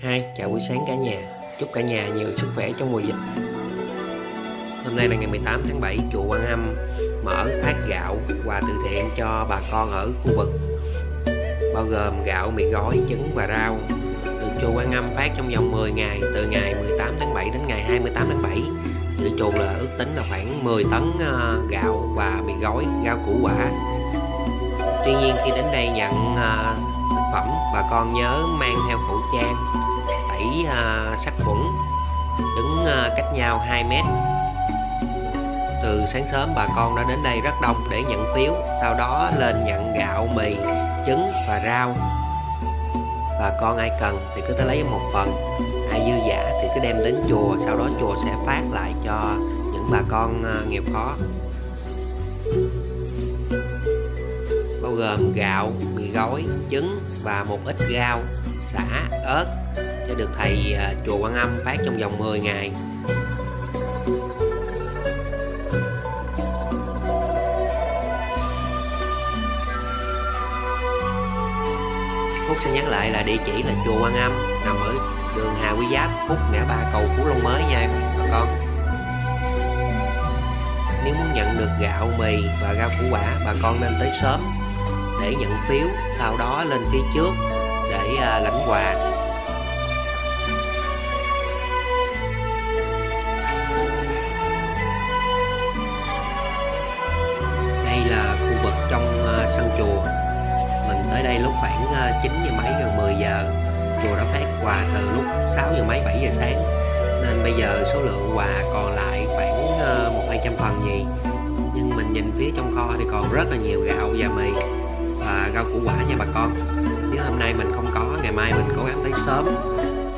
Hai, chào buổi sáng cả nhà. Chúc cả nhà nhiều sức khỏe trong mùa dịch. Hôm nay là ngày 18 tháng 7 Chùa Quan Âm mở phát gạo quà từ thiện cho bà con ở khu vực. Bao gồm gạo, mì gói, trứng và rau. Được chùa Quan Âm phát trong vòng 10 ngày Từ ngày 18 tháng 7 đến ngày 28 tháng 7 Dự chùa là ước tính là khoảng 10 tấn ờ, gạo và mì gói, rau củ quả. Tuy nhiên khi đến đây nhận ờ, thực phẩm bà con nhớ mang theo khẩu trang tẩy à, sát khuẩn. Đứng à, cách nhau 2 mét. Từ sáng sớm bà con đã đến đây rất đông để nhận phiếu sau đó lên nhận gạo mì trứng và rau. Bà con ai cần thì cứ tới lấy một phần ai dư giả thì cứ đem đến chùa sau đó chùa sẽ phát lại cho những bà con à, nghèo khó. Bao gồm gạo, mì gói, trứng và một ít rau, xả, ớt sẽ được thầy à, chùa Quan Âm phát trong vòng 10 ngày. Phúc xin nhắc lại là địa chỉ là chùa Quan Âm nằm ở đường Hà Quy Giáp, Phúc ngã ba cầu Phú Long mới nha bà con. Nếu muốn nhận được gạo, mì và rau củ quả, bà con nên tới sớm để nhận phiếu, sau đó lên phía trước để à, lãnh quà. Sân chùa. Mình tới đây lúc khoảng ờ, 9 giờ mấy, gần 10 giờ. Chùa đã phát quà từ lúc 6 giờ mấy 7 giờ sáng. Nên bây giờ số lượng quà còn lại khoảng ờ, một hai trăm phần gì. Nhưng mình nhìn phía trong kho thì còn rất là nhiều gạo và mì và rau củ quả nha bà con nếu hôm nay mình không có, ngày mai mình cố gắng tới sớm,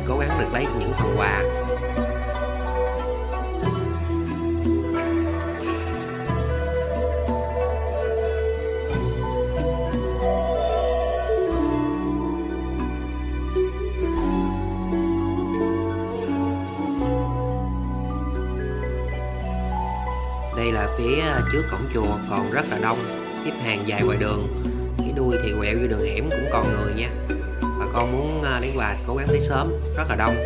cố gắng được lấy những phần quà đây là phía à, trước cổng chùa, còn rất là đông, xếp hàng dài ngoài đường. Cái đuôi thì quẹo vô đường hẻm cũng còn người nha. Bà con muốn đến lấy quà cố gắng tới sớm, rất là đông.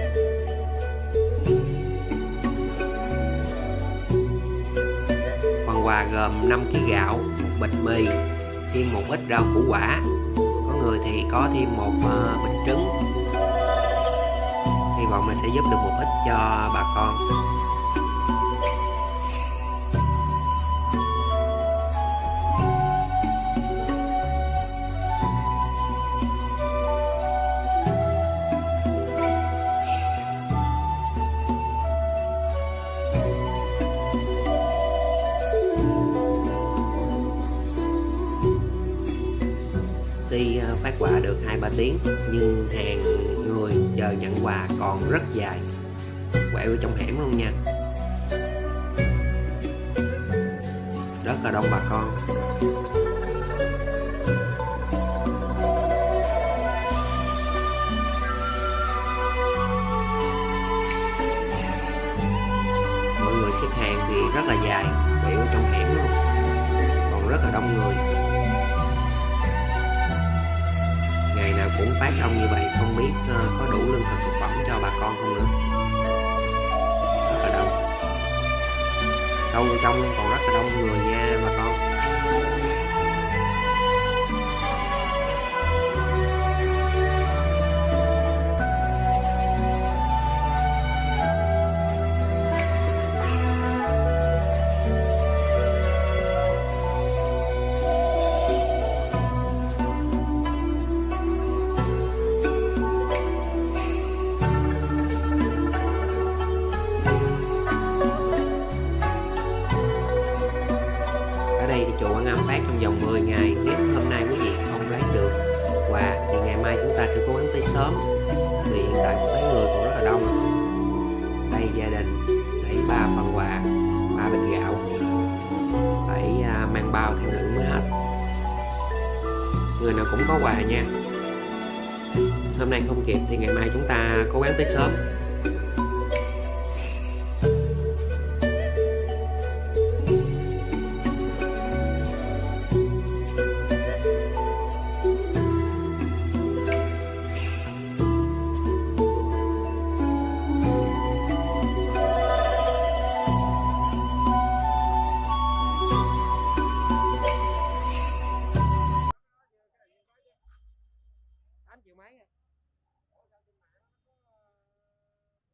Phần quà gồm 5 kg gạo, một bịch mì, thêm một ít rau củ quả. Có người thì có thêm một à, bịch trứng. Hy vọng là sẽ giúp được một ít cho bà con. Tuy ờ, phát quà được 2-3 tiếng, nhưng hàng người chờ nhận quà còn rất dài. Quẹo vô trong hẻm luôn nha. Rất là đông bà con. Mọi người xếp hàng thì rất là dài quẹo trong hẻm luôn. Còn rất là đông người. Cũng phát đông như vậy, không biết ờ, có đủ lương thực thực phẩm cho bà con không nữa. Rất là đông. Sâu trong còn rất là đông người nha, bà con. Sớm. Vì hiện tại cũng thấy người cũng rất là đông. Đây gia đình, lấy ba phần quà, ba bịch gạo. Phải à, mang bao theo đựng mới hết. Người nào cũng có quà nha. Hôm nay không kịp thì ngày mai chúng ta cố gắng tới sớm.